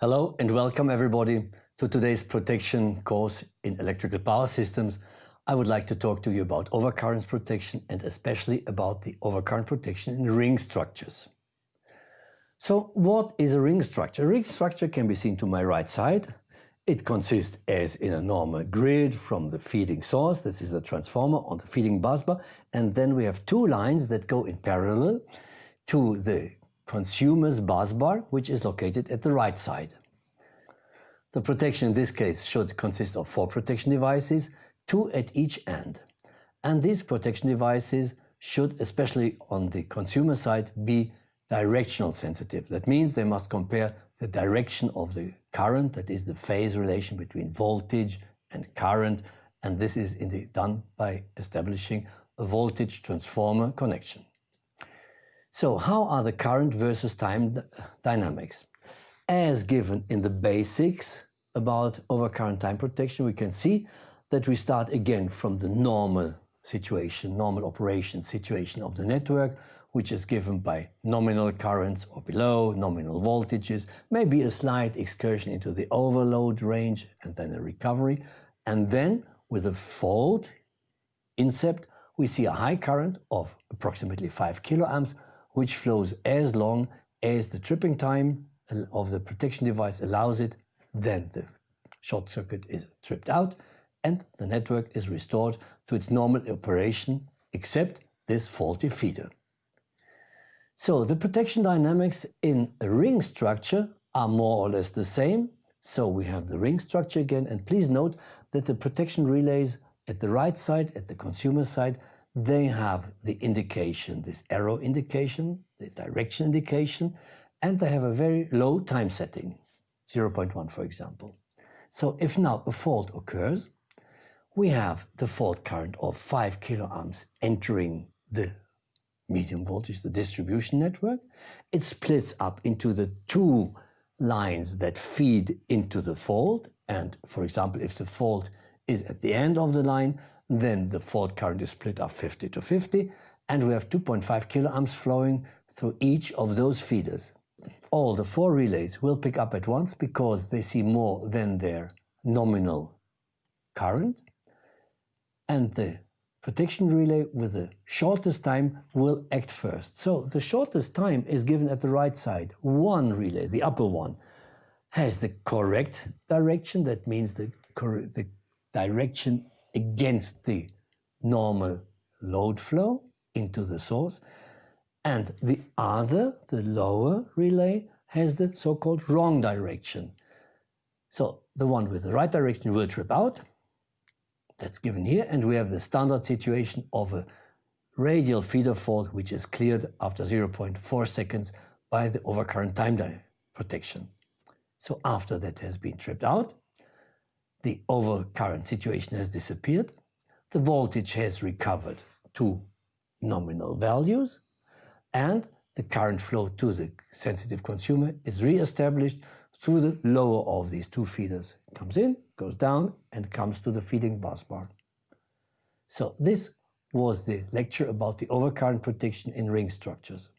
Hello and welcome everybody to today's protection course in electrical power systems. I would like to talk to you about overcurrent protection and especially about the overcurrent protection in ring structures. So what is a ring structure? A ring structure can be seen to my right side. It consists as in a normal grid from the feeding source, this is a transformer on the feeding busbar, and then we have two lines that go in parallel to the consumer's busbar, which is located at the right side. The protection in this case should consist of four protection devices, two at each end. And these protection devices should, especially on the consumer side, be directional sensitive. That means they must compare the direction of the current, that is the phase relation between voltage and current, and this is indeed done by establishing a voltage transformer connection. So how are the current versus time dynamics? As given in the basics about overcurrent time protection, we can see that we start again from the normal situation, normal operation situation of the network, which is given by nominal currents or below, nominal voltages, maybe a slight excursion into the overload range and then a recovery. And then with a fault incept, we see a high current of approximately 5 kiloamps which flows as long as the tripping time of the protection device allows it, then the short circuit is tripped out and the network is restored to its normal operation except this faulty feeder. So the protection dynamics in a ring structure are more or less the same. So we have the ring structure again and please note that the protection relays at the right side, at the consumer side, they have the indication, this arrow indication, the direction indication, and they have a very low time setting, 0.1 for example. So if now a fault occurs, we have the fault current of 5 kiloamps entering the medium voltage, the distribution network. It splits up into the two lines that feed into the fault. And for example, if the fault is at the end of the line, then the fault current is split up 50 to 50 and we have 2.5 kiloamps flowing through each of those feeders. All the four relays will pick up at once because they see more than their nominal current and the protection relay with the shortest time will act first. So the shortest time is given at the right side. One relay, the upper one, has the correct direction. That means the, the direction against the normal load flow into the source. And the other, the lower relay, has the so-called wrong direction. So the one with the right direction will trip out. That's given here. And we have the standard situation of a radial feeder fault, which is cleared after 0.4 seconds by the overcurrent time protection. So after that has been tripped out, the overcurrent situation has disappeared, the voltage has recovered to nominal values, and the current flow to the sensitive consumer is re-established through the lower of these two feeders. It comes in, goes down, and comes to the feeding bus bar. So this was the lecture about the overcurrent protection in ring structures.